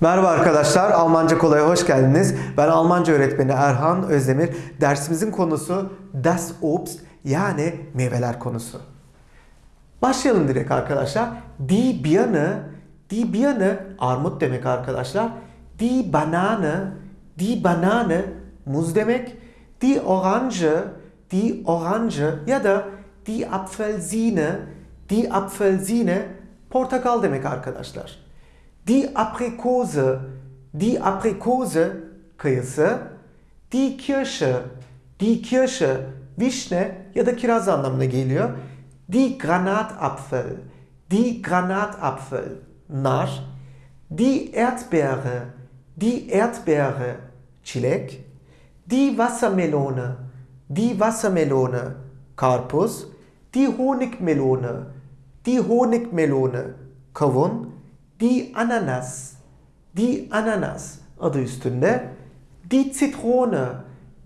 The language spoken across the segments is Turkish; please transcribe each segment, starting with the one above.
Merhaba arkadaşlar, Almanca Kolay'a hoş geldiniz. Ben Almanca öğretmeni Erhan Özdemir. Dersimizin konusu Das Obst yani meyveler konusu. Başlayalım direkt arkadaşlar. Die Birne, die Birne armut demek arkadaşlar. Die Banane, die Banane muz demek. Die Orange, die Orange ya da die Apfelsine, die Apfelsine portakal demek arkadaşlar. Aprikose, die Aprikose kayısı. Die Kirsche, die Kirsche vişne ya da kiraz anlamına geliyor. Die Granatapfel, die Granatapfel nar. Die Erdbeere, die Erdbeere çilek. Die Wassermelone, die Wassermelone karpuz. Die Honigmelone, die Honigmelone kavun. Die Ananas, die Ananas adı üstünde. Die Zitrone,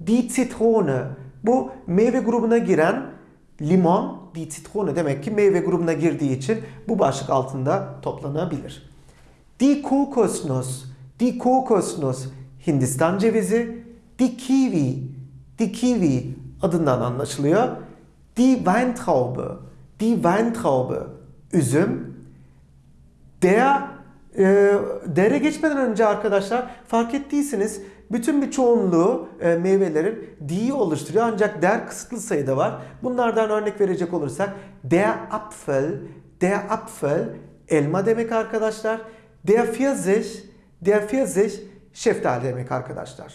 die Zitrone. Bu meyve grubuna giren limon, die Zitrone demek ki meyve grubuna girdiği için bu başlık altında toplanabilir. Die Kokosnuss, die Kokosnuss Hindistan cevizi. Die Kiwi, die Kiwi adından anlaşılıyor. Die Weintraube, die Weintraube üzüm. Der e, dere geçmeden önce arkadaşlar fark ettiyseniz bütün bir çoğunluğu e, meyvelerin di'yi oluşturuyor ancak der kısıtlı sayıda var. Bunlardan örnek verecek olursak der Apfel, der Apfel elma demek arkadaşlar. Der Pfirsich, der Pfirsich şeftali demek arkadaşlar.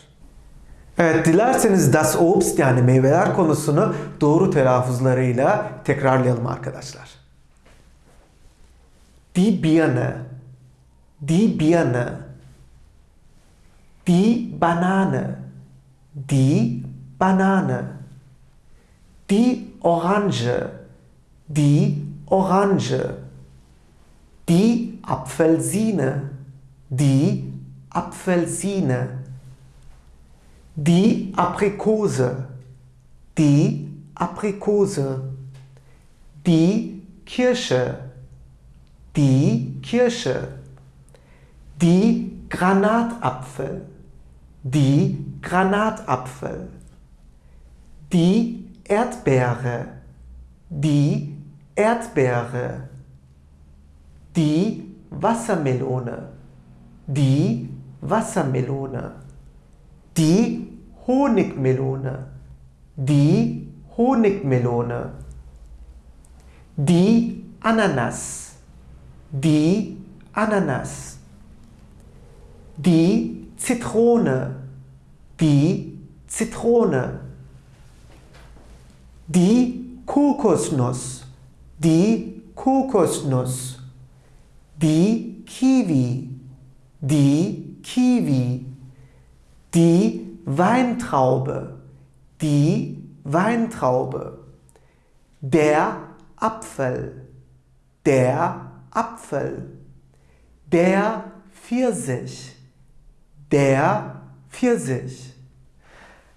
Evet dilerseniz das Obst yani meyveler konusunu doğru telaffuzlarıyla tekrarlayalım arkadaşlar. Die Birne, die Birne, die Banane, die Banane, die Orange, die Orange, die Apfelsine, die Apfelsine, die Aprikose, die Aprikose, die Kirsche, die Kirsche, die Granatapfel, die Granatapfel, die Erdbeere, die Erdbeere, die Wassermelone, die Wassermelone, die Honigmelone, die Honigmelone, die Ananas, die Ananas, die Zitrone, die Zitrone, die Kokosnuss, die Kokosnuss, die Kiwi, die Kiwi, die Weintraube, die Weintraube, der Apfel, der Apfel, der Pfirsich, der Pfirsich.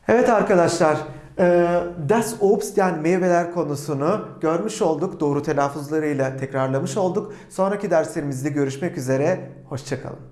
Evet arkadaşlar, e, Das Obst yani meyveler konusunu görmüş olduk. Doğru telaffuzlarıyla tekrarlamış olduk. Sonraki derslerimizde görüşmek üzere. Hoşçakalın.